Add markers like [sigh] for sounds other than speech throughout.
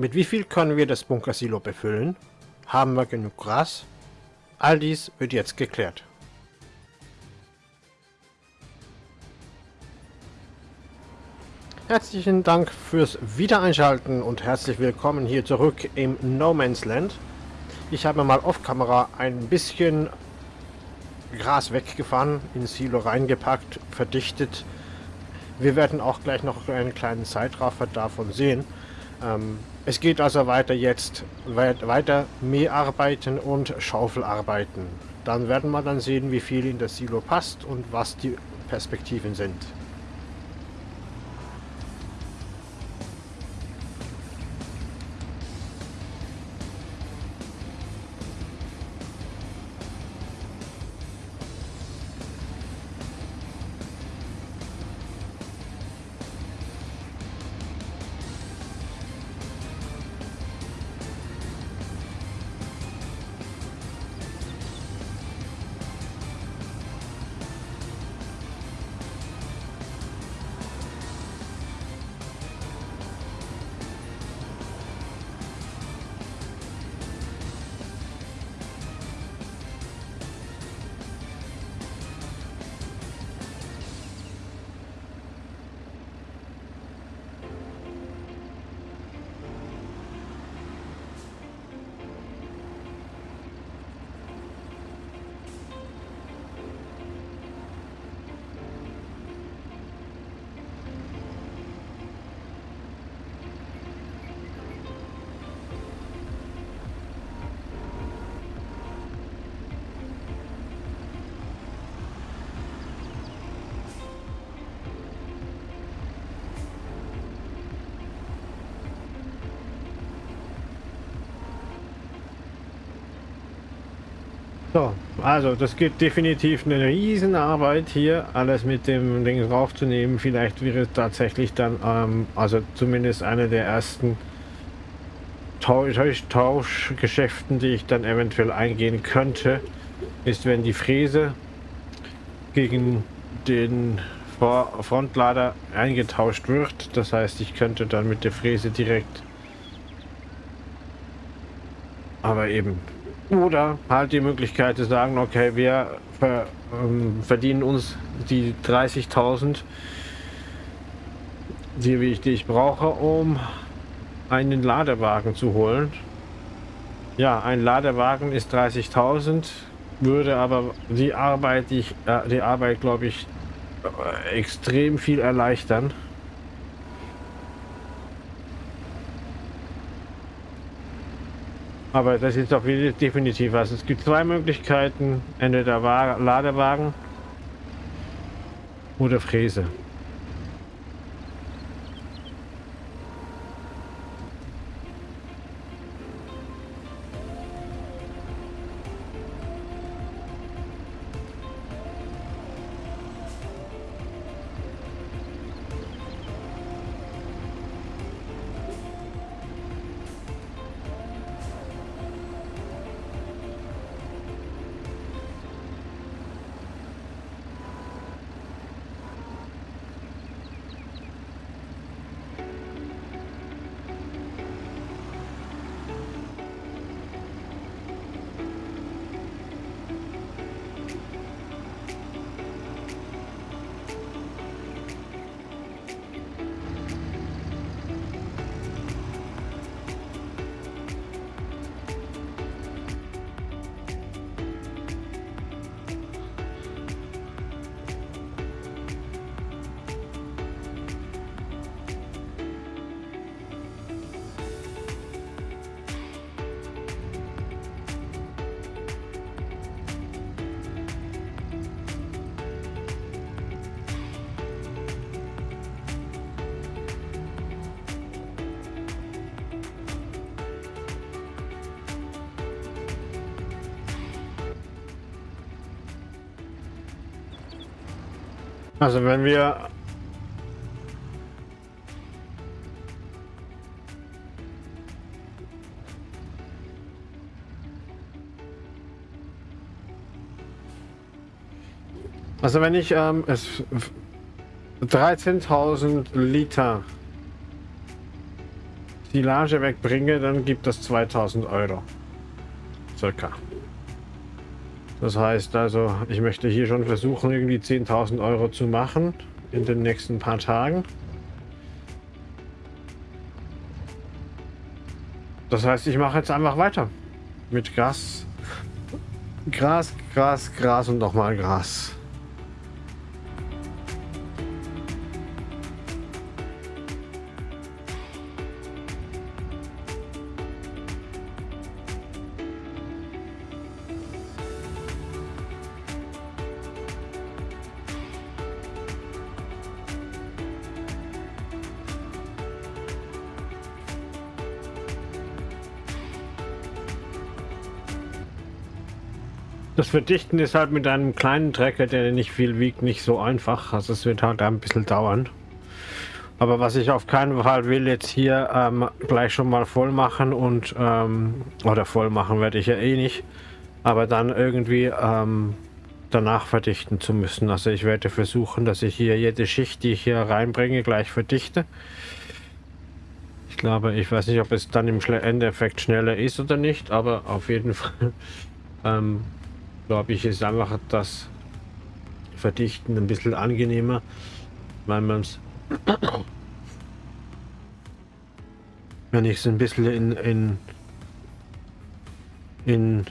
Mit wie viel können wir das Bunkersilo befüllen? Haben wir genug Gras? All dies wird jetzt geklärt. Herzlichen Dank fürs Wiedereinschalten und herzlich willkommen hier zurück im No Man's Land. Ich habe mal off-Kamera ein bisschen Gras weggefahren, ins Silo reingepackt, verdichtet. Wir werden auch gleich noch einen kleinen Zeitraffer davon sehen. Ähm, es geht also weiter jetzt, weiter Mäharbeiten und Schaufelarbeiten. Dann werden wir dann sehen, wie viel in das Silo passt und was die Perspektiven sind. So, also das gibt definitiv eine Riesenarbeit hier, alles mit dem Ding draufzunehmen. Vielleicht wäre es tatsächlich dann, ähm, also zumindest eine der ersten Tausch Tauschgeschäften, die ich dann eventuell eingehen könnte, ist, wenn die Fräse gegen den Frontlader eingetauscht wird. Das heißt, ich könnte dann mit der Fräse direkt, aber eben oder halt die Möglichkeit zu sagen, okay, wir ähm, verdienen uns die 30.000, die, die ich brauche, um einen Ladewagen zu holen. Ja, ein Ladewagen ist 30.000, würde aber die Arbeit, die, ich, äh, die Arbeit, glaube ich, äh, extrem viel erleichtern. Aber das ist doch definitiv was. Es gibt zwei Möglichkeiten. Entweder Ladewagen oder Fräse. Also wenn wir Also wenn ich ähm, es 13.000 Liter Silage wegbringe, dann gibt das 2000 Euro. Circa. Das heißt also, ich möchte hier schon versuchen, irgendwie 10.000 Euro zu machen in den nächsten paar Tagen. Das heißt, ich mache jetzt einfach weiter mit Gras. Gras, Gras, Gras und nochmal Gras. Verdichten ist halt mit einem kleinen Trecker, der nicht viel wiegt, nicht so einfach. Also es wird halt ein bisschen dauern. Aber was ich auf keinen Fall will, jetzt hier ähm, gleich schon mal voll machen und ähm, oder voll machen werde ich ja eh nicht. Aber dann irgendwie ähm, danach verdichten zu müssen. Also ich werde versuchen, dass ich hier jede Schicht, die ich hier reinbringe, gleich verdichte. Ich glaube, ich weiß nicht, ob es dann im Endeffekt schneller ist oder nicht, aber auf jeden Fall [laughs] ähm, glaube ich, ist einfach das Verdichten ein bisschen angenehmer, weil man es, [coughs] wenn ich es ein bisschen in, in, in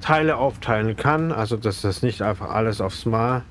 Teile aufteilen kann, also dass das nicht einfach alles aufs Mal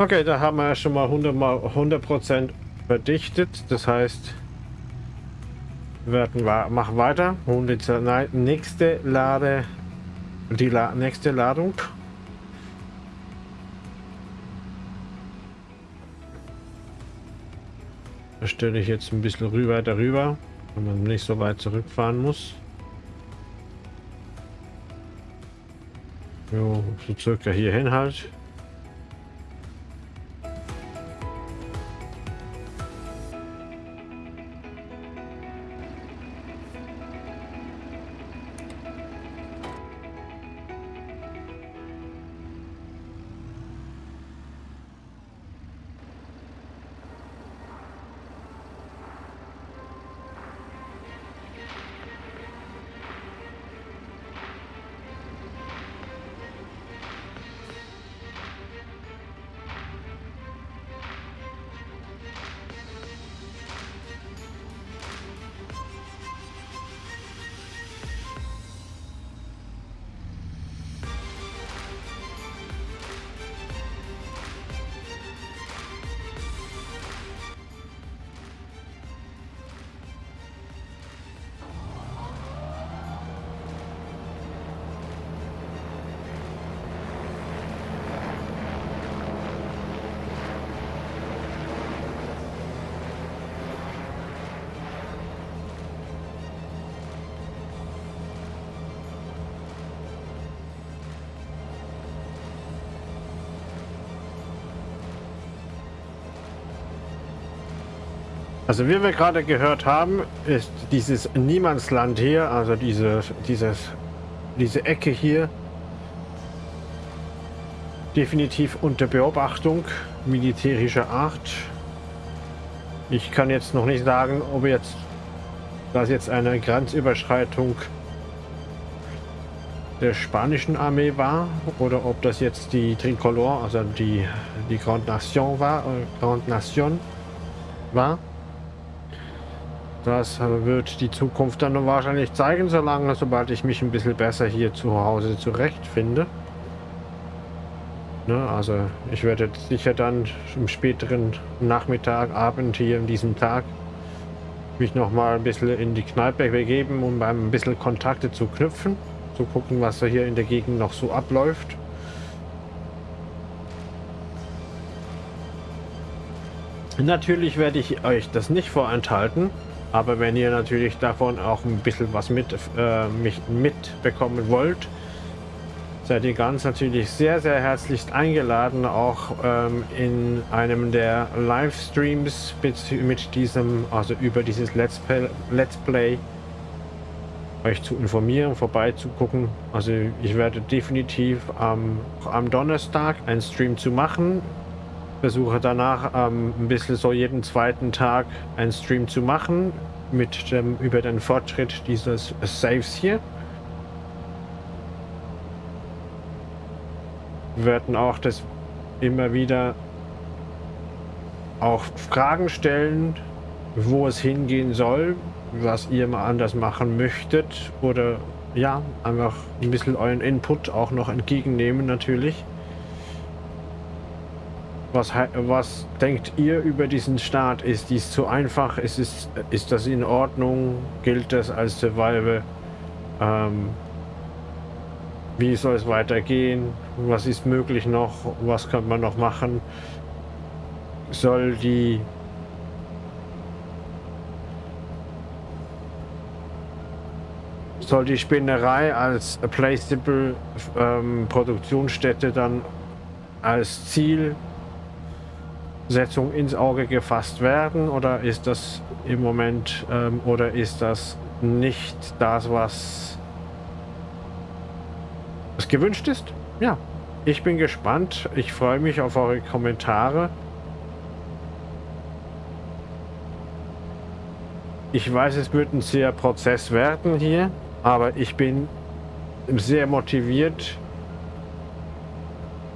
Okay, da haben wir schon mal 100 mal 100 Prozent verdichtet. Das heißt, wir werden machen weiter. Und die nächste Lade, die La nächste Ladung. Da stelle ich jetzt ein bisschen rüber darüber, wenn man nicht so weit zurückfahren muss. Jo, so circa hierhin halt. Also wie wir gerade gehört haben, ist dieses Niemandsland hier, also diese, dieses, diese Ecke hier, definitiv unter Beobachtung militärischer Art. Ich kann jetzt noch nicht sagen, ob jetzt das jetzt eine Grenzüberschreitung der spanischen Armee war oder ob das jetzt die Tricolor, also die, die Grande Nation war, äh, Grande Nation war. Das wird die Zukunft dann wahrscheinlich zeigen, solange, sobald ich mich ein bisschen besser hier zu Hause zurechtfinde. Ne, also ich werde sicher dann im späteren Nachmittag, Abend hier in diesem Tag mich noch mal ein bisschen in die Kneipe begeben, um ein bisschen Kontakte zu knüpfen, zu gucken, was hier in der Gegend noch so abläuft. Natürlich werde ich euch das nicht vorenthalten, aber wenn ihr natürlich davon auch ein bisschen was mit, äh, mitbekommen wollt, seid ihr ganz natürlich sehr, sehr herzlichst eingeladen, auch ähm, in einem der Livestreams mit diesem, also über dieses Let's Play, Let's Play euch zu informieren, vorbeizugucken. Also ich werde definitiv ähm, am Donnerstag einen Stream zu machen. Versuche danach ähm, ein bisschen so jeden zweiten Tag einen Stream zu machen mit dem, über den Fortschritt dieses Saves hier. werden auch das immer wieder auch Fragen stellen, wo es hingehen soll, was ihr mal anders machen möchtet oder ja, einfach ein bisschen euren Input auch noch entgegennehmen natürlich. Was, was denkt ihr über diesen Start? Ist dies zu einfach? Ist, es, ist das in Ordnung? Gilt das als Survival? Ähm, wie soll es weitergehen? Was ist möglich noch? Was könnte man noch machen? Soll die soll die Spinnerei als Placeable ähm, Produktionsstätte dann als Zielsetzung ins Auge gefasst werden oder ist das im Moment ähm, oder ist das nicht das, was was gewünscht ist? Ja, ich bin gespannt. Ich freue mich auf eure Kommentare. Ich weiß, es wird ein sehr Prozess werden hier, aber ich bin sehr motiviert.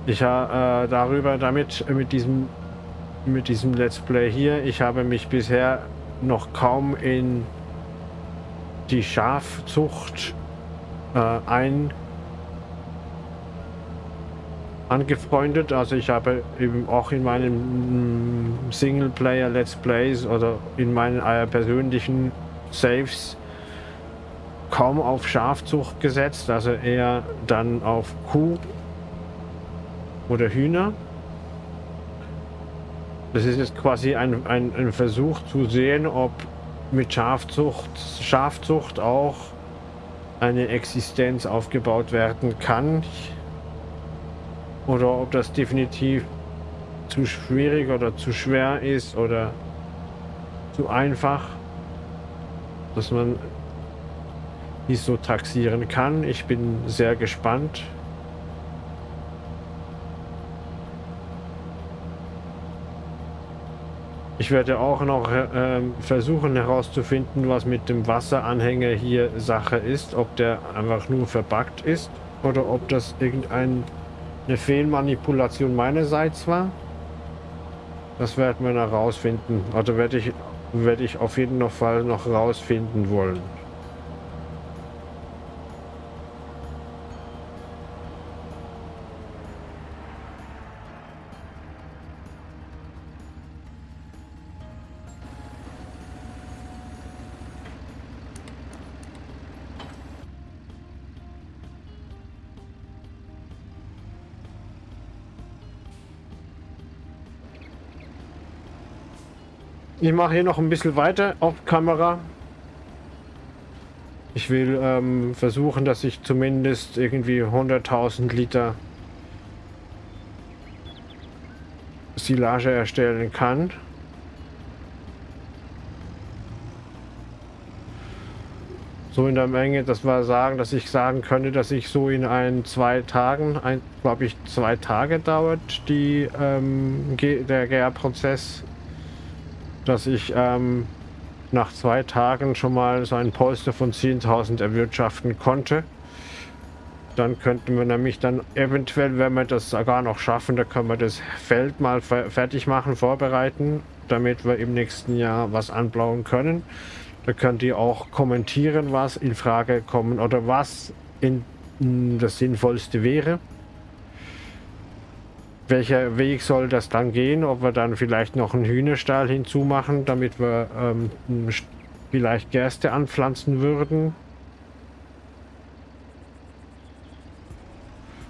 Ich habe äh, darüber damit mit diesem mit diesem Let's Play hier. Ich habe mich bisher noch kaum in die Schafzucht äh, ein angefreundet. Also ich habe eben auch in meinen mm, Singleplayer Let's Plays oder in meinen äh, persönlichen Saves kaum auf Schafzucht gesetzt, also eher dann auf Kuh oder Hühner. Das ist jetzt quasi ein, ein, ein Versuch zu sehen, ob mit Schafzucht, Schafzucht auch eine Existenz aufgebaut werden kann. Oder ob das definitiv zu schwierig oder zu schwer ist oder zu einfach, dass man dies so taxieren kann. Ich bin sehr gespannt. Ich werde auch noch äh, versuchen herauszufinden, was mit dem Wasseranhänger hier Sache ist. Ob der einfach nur verbuggt ist oder ob das irgendein eine Fehlmanipulation meinerseits war. Das werden wir noch rausfinden. Also werde ich, werde ich auf jeden Fall noch rausfinden wollen. Ich mache hier noch ein bisschen weiter auf Kamera. Ich will ähm, versuchen, dass ich zumindest irgendwie 100.000 Liter Silage erstellen kann. So in der Menge, dass wir sagen, dass ich sagen könnte, dass ich so in ein, zwei Tagen, glaube ich, zwei Tage dauert die, ähm, der Gärprozess dass ich ähm, nach zwei Tagen schon mal so ein Polster von 10.000 erwirtschaften konnte. Dann könnten wir nämlich dann eventuell, wenn wir das gar noch schaffen, da können wir das Feld mal fertig machen, vorbereiten, damit wir im nächsten Jahr was anbauen können. Da könnt ihr auch kommentieren, was in Frage kommen oder was in, in das Sinnvollste wäre. Welcher Weg soll das dann gehen? Ob wir dann vielleicht noch einen Hühnerstall hinzumachen, damit wir ähm, vielleicht Gerste anpflanzen würden.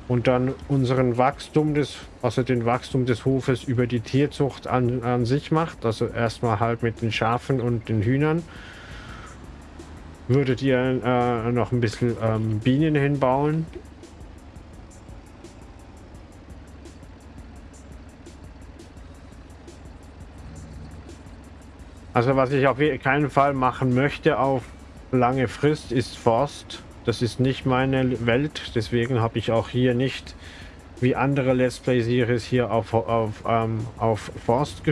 Und dann unseren Wachstum des, also den Wachstum des Hofes über die Tierzucht an, an sich macht. Also erstmal halt mit den Schafen und den Hühnern. Würdet ihr äh, noch ein bisschen ähm, Bienen hinbauen? Also was ich auf keinen Fall machen möchte auf lange Frist ist Forst. Das ist nicht meine Welt, deswegen habe ich auch hier nicht wie andere Let's Play Series hier auf, auf, ähm, auf Forst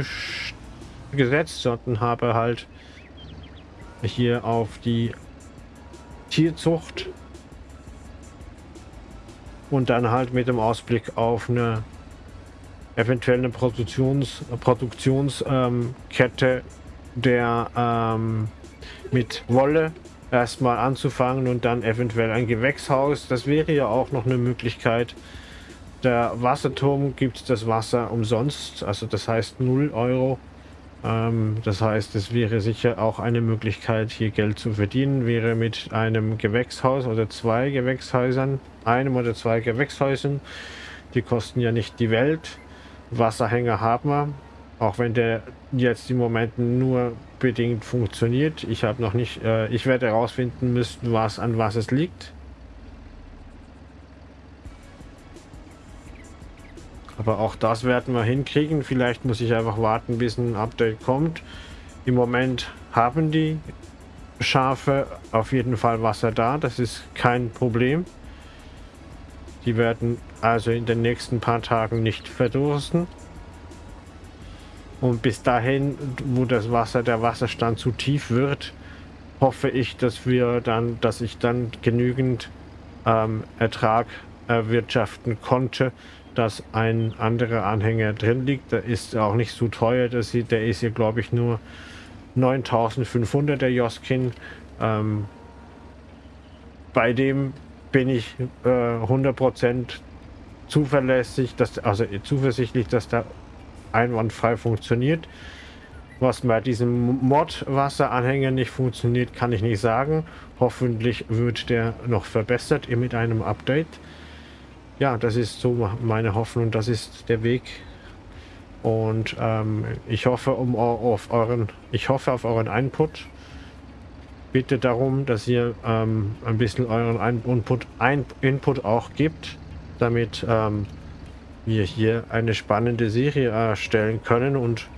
gesetzt, sondern habe halt hier auf die Tierzucht und dann halt mit dem Ausblick auf eine eventuell eine Produktions, Produktionskette der ähm, mit Wolle erstmal anzufangen und dann eventuell ein Gewächshaus. Das wäre ja auch noch eine Möglichkeit. Der Wasserturm gibt das Wasser umsonst, also das heißt 0 Euro. Ähm, das heißt, es wäre sicher auch eine Möglichkeit, hier Geld zu verdienen, wäre mit einem Gewächshaus oder zwei Gewächshäusern, einem oder zwei Gewächshäusern. Die kosten ja nicht die Welt. Wasserhänger haben wir, auch wenn der jetzt im Moment nur bedingt funktioniert. Ich habe noch nicht, äh, ich werde herausfinden müssen, was an was es liegt. Aber auch das werden wir hinkriegen. Vielleicht muss ich einfach warten, bis ein Update kommt. Im Moment haben die Schafe auf jeden Fall Wasser da. Das ist kein Problem. Die werden also in den nächsten paar Tagen nicht verdursten. Und bis dahin, wo das Wasser, der Wasserstand zu tief wird, hoffe ich, dass wir dann, dass ich dann genügend ähm, Ertrag erwirtschaften konnte, dass ein anderer Anhänger drin liegt. Der ist auch nicht so teuer, dass sie, der ist hier glaube ich nur 9500 der Joskin. Ähm, bei dem bin ich äh, 100% zuverlässig, dass, also zuversichtlich, dass der einwandfrei funktioniert. Was bei diesem Mod-Wasseranhänger nicht funktioniert, kann ich nicht sagen. Hoffentlich wird der noch verbessert mit einem Update. Ja, das ist so meine Hoffnung, das ist der Weg. Und ähm, ich hoffe um auf euren, ich hoffe auf euren Input. Bitte darum, dass ihr ähm, ein bisschen euren Input, Input auch gibt, damit ähm, wir hier eine spannende Serie erstellen können und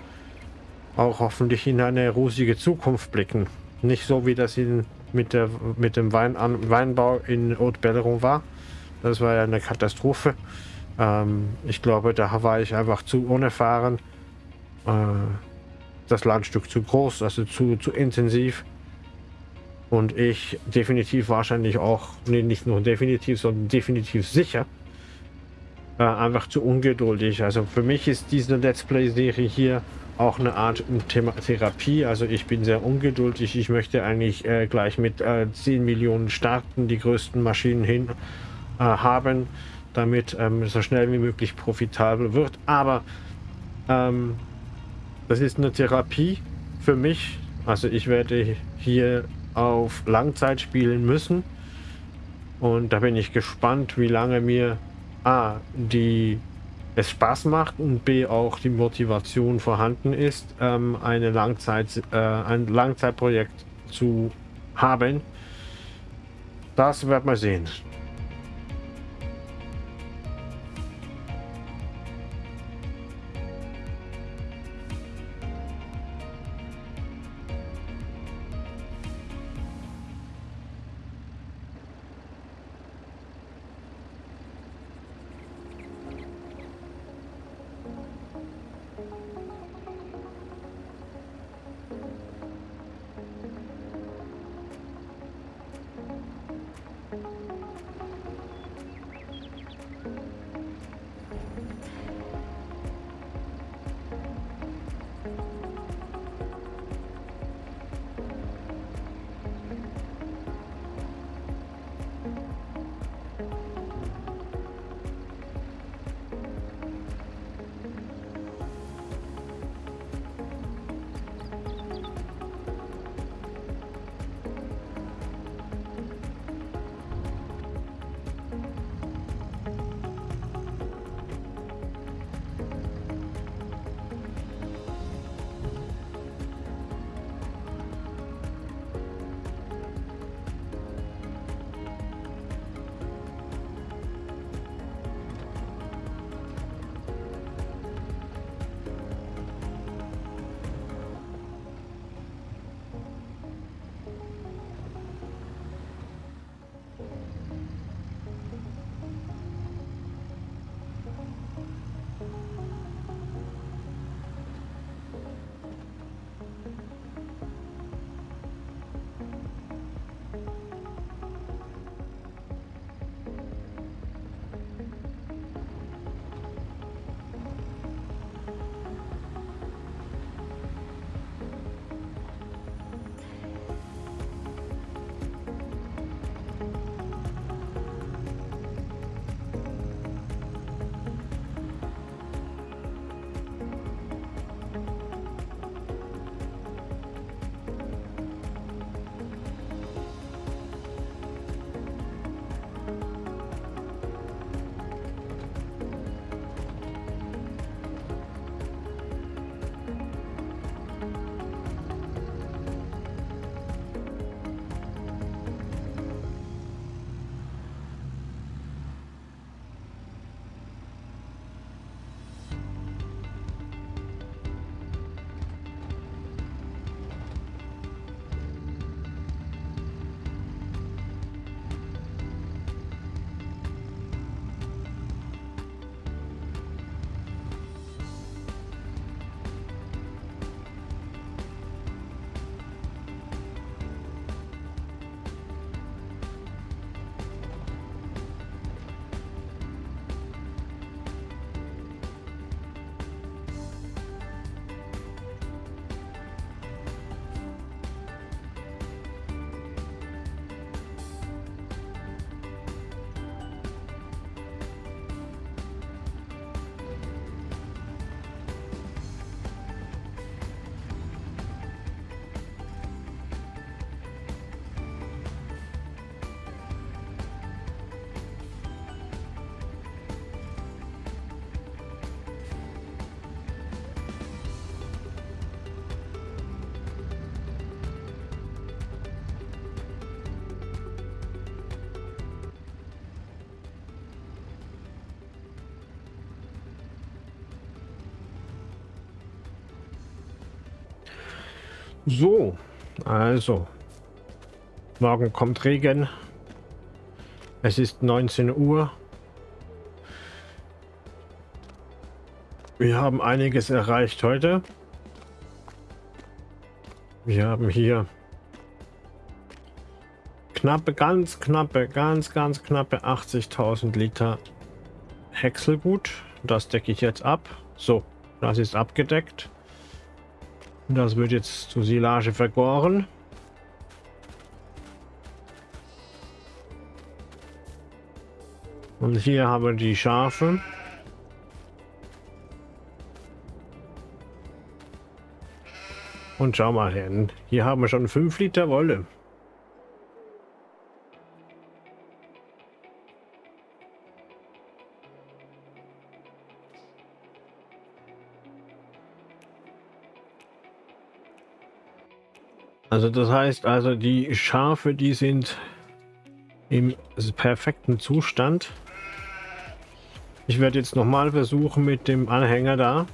auch hoffentlich in eine rosige Zukunft blicken. Nicht so, wie das in, mit, der, mit dem Wein, Weinbau in Haute-Belleron war. Das war ja eine Katastrophe. Ähm, ich glaube, da war ich einfach zu unerfahren. Äh, das Landstück zu groß, also zu, zu intensiv. Und ich definitiv wahrscheinlich auch, nee, nicht nur definitiv, sondern definitiv sicher, einfach zu ungeduldig. Also für mich ist diese Let's Play-Serie hier auch eine Art Thema Therapie. Also ich bin sehr ungeduldig. Ich möchte eigentlich äh, gleich mit äh, 10 Millionen starten, die größten Maschinen hin äh, haben, damit ähm, so schnell wie möglich profitabel wird. Aber ähm, das ist eine Therapie für mich. Also ich werde hier auf Langzeit spielen müssen. Und da bin ich gespannt, wie lange mir A, die es Spaß macht und B, auch die Motivation vorhanden ist, ähm, eine Langzeit, äh, ein Langzeitprojekt zu haben. Das wird man sehen. So, also. Morgen kommt Regen. Es ist 19 Uhr. Wir haben einiges erreicht heute. Wir haben hier knappe, ganz knappe, ganz, ganz knappe 80.000 Liter Häckselgut. Das decke ich jetzt ab. So, das ist abgedeckt. Das wird jetzt zur Silage vergoren. Und hier haben wir die Schafe. Und schau mal hin. Hier haben wir schon 5 Liter Wolle. Also das heißt also die Schafe, die sind im perfekten Zustand. Ich werde jetzt nochmal versuchen mit dem Anhänger da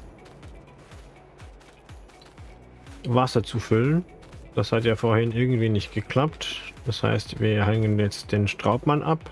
Wasser zu füllen. Das hat ja vorhin irgendwie nicht geklappt. Das heißt, wir hängen jetzt den Straubmann ab.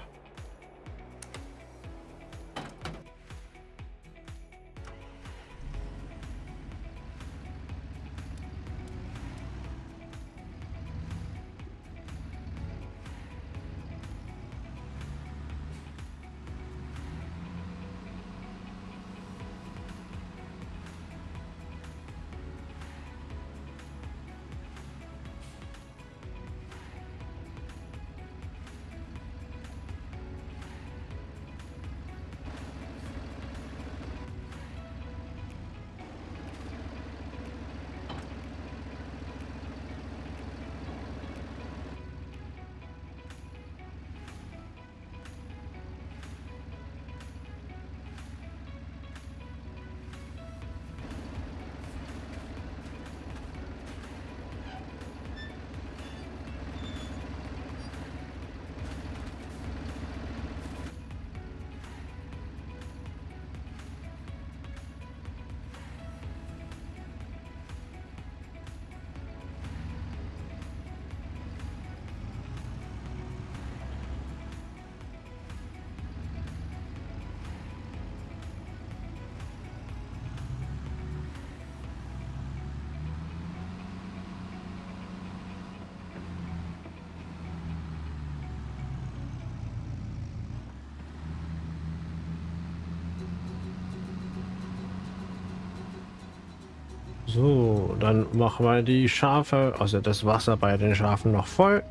So, dann machen wir die Schafe, also das Wasser bei den Schafen noch voll.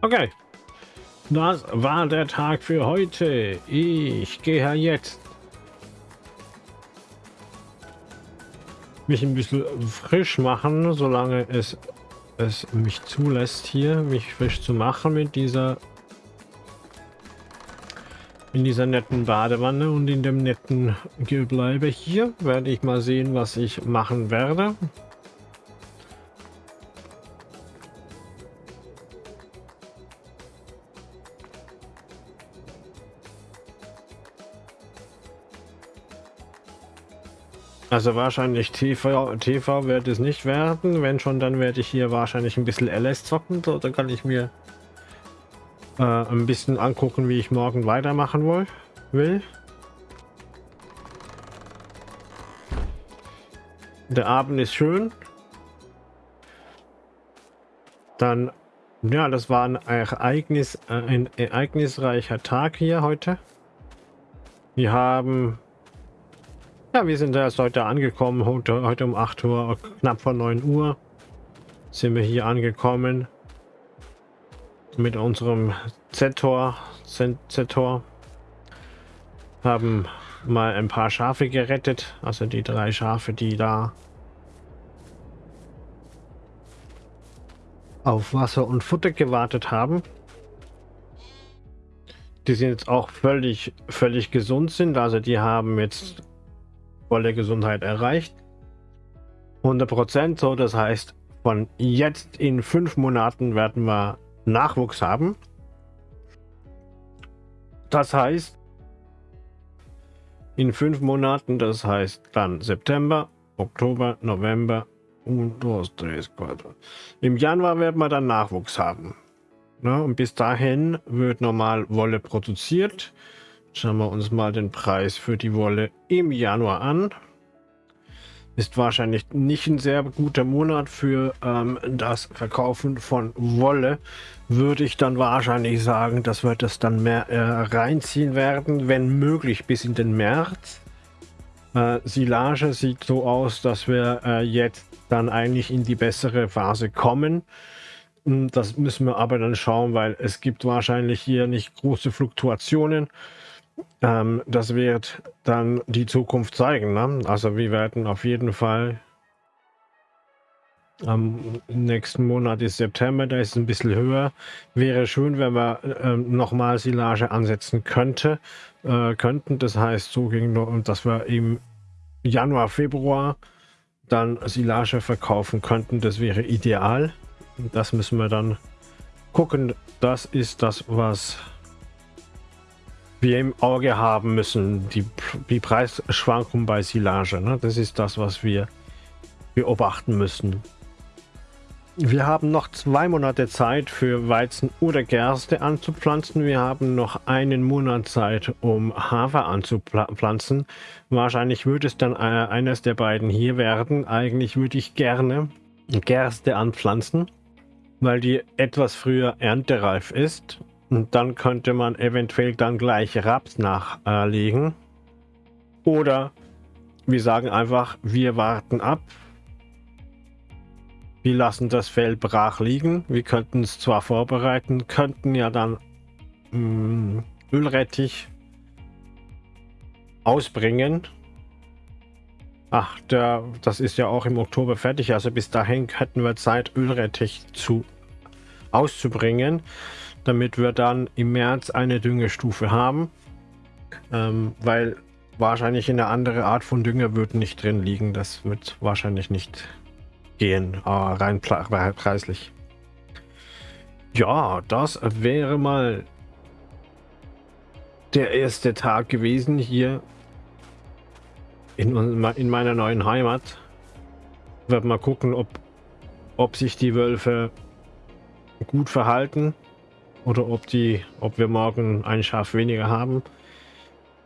Okay. Das war der Tag für heute. Ich gehe jetzt mich ein bisschen frisch machen, solange es es mich zulässt hier, mich frisch zu machen mit dieser in dieser netten Badewanne und in dem netten Gebleibe hier werde ich mal sehen, was ich machen werde. Also wahrscheinlich TV, TV wird es nicht werden. Wenn schon, dann werde ich hier wahrscheinlich ein bisschen LS zocken. So, dann kann ich mir äh, ein bisschen angucken, wie ich morgen weitermachen will. will. Der Abend ist schön. Dann, ja, das war ein Ereignis, äh, ein ereignisreicher Tag hier heute. Wir haben, ja, wir sind erst heute angekommen, heute, heute um 8 Uhr, knapp vor 9 Uhr sind wir hier angekommen mit unserem Z-Tor, Z-Tor, haben mal ein paar Schafe gerettet, also die drei Schafe, die da auf Wasser und Futter gewartet haben. Die sind jetzt auch völlig, völlig gesund sind. Also die haben jetzt volle Gesundheit erreicht. 100 Prozent so. Das heißt, von jetzt in fünf Monaten werden wir Nachwuchs haben. Das heißt, in fünf Monaten, das heißt dann September, Oktober, November, und. Im Januar werden wir dann Nachwuchs haben. Und bis dahin wird normal Wolle produziert. Schauen wir uns mal den Preis für die Wolle im Januar an. Ist wahrscheinlich nicht ein sehr guter Monat für ähm, das Verkaufen von Wolle. Würde ich dann wahrscheinlich sagen, dass wir das dann mehr äh, reinziehen werden, wenn möglich bis in den März. Äh, Silage sieht so aus, dass wir äh, jetzt dann eigentlich in die bessere Phase kommen. Hm, das müssen wir aber dann schauen, weil es gibt wahrscheinlich hier nicht große Fluktuationen. Ähm, das wird dann die Zukunft zeigen. Ne? Also wir werden auf jeden Fall am nächsten Monat ist September, da ist es ein bisschen höher. Wäre schön, wenn wir äh, nochmal Silage ansetzen könnte, äh, könnten. Das heißt, so ging, dass wir im Januar, Februar dann Silage verkaufen könnten. Das wäre ideal. Das müssen wir dann gucken. Das ist das, was wir im Auge haben müssen. Die, die Preisschwankung bei Silage. Ne? Das ist das, was wir beobachten müssen. Wir haben noch zwei Monate Zeit für Weizen oder Gerste anzupflanzen. Wir haben noch einen Monat Zeit, um Hafer anzupflanzen. Wahrscheinlich würde es dann äh, eines der beiden hier werden. Eigentlich würde ich gerne Gerste anpflanzen, weil die etwas früher erntereif ist. Und dann könnte man eventuell dann gleich Raps nachlegen. Oder wir sagen einfach, wir warten ab wir lassen das Feld brach liegen. Wir könnten es zwar vorbereiten, könnten ja dann mh, mm, Ölrettich ausbringen. Ach, der, das ist ja auch im Oktober fertig. Also bis dahin hätten wir Zeit, Ölrettich zu, auszubringen, damit wir dann im März eine Düngestufe haben. Ähm, weil wahrscheinlich eine andere Art von Dünger wird nicht drin liegen. Das wird wahrscheinlich nicht gehen, äh, rein preislich. Ja, das wäre mal der erste Tag gewesen hier in, in meiner neuen Heimat. Werden mal gucken, ob, ob sich die Wölfe gut verhalten oder ob die, ob wir morgen ein Schaf weniger haben.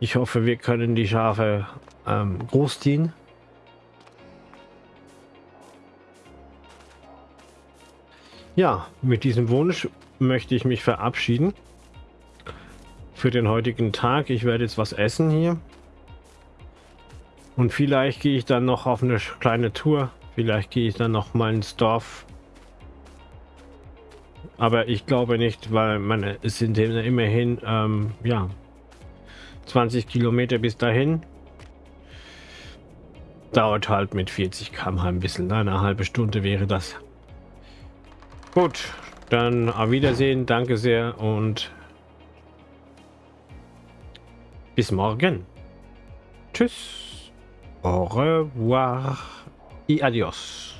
Ich hoffe, wir können die Schafe ähm, großziehen. Ja, mit diesem Wunsch möchte ich mich verabschieden für den heutigen Tag. Ich werde jetzt was essen hier. Und vielleicht gehe ich dann noch auf eine kleine Tour. Vielleicht gehe ich dann noch mal ins Dorf. Aber ich glaube nicht, weil meine, es sind immerhin ähm, ja 20 Kilometer bis dahin. Dauert halt mit 40 km/h ein bisschen. Eine halbe Stunde wäre das. Gut, dann auf Wiedersehen, danke sehr und bis morgen. Tschüss, au revoir y adios.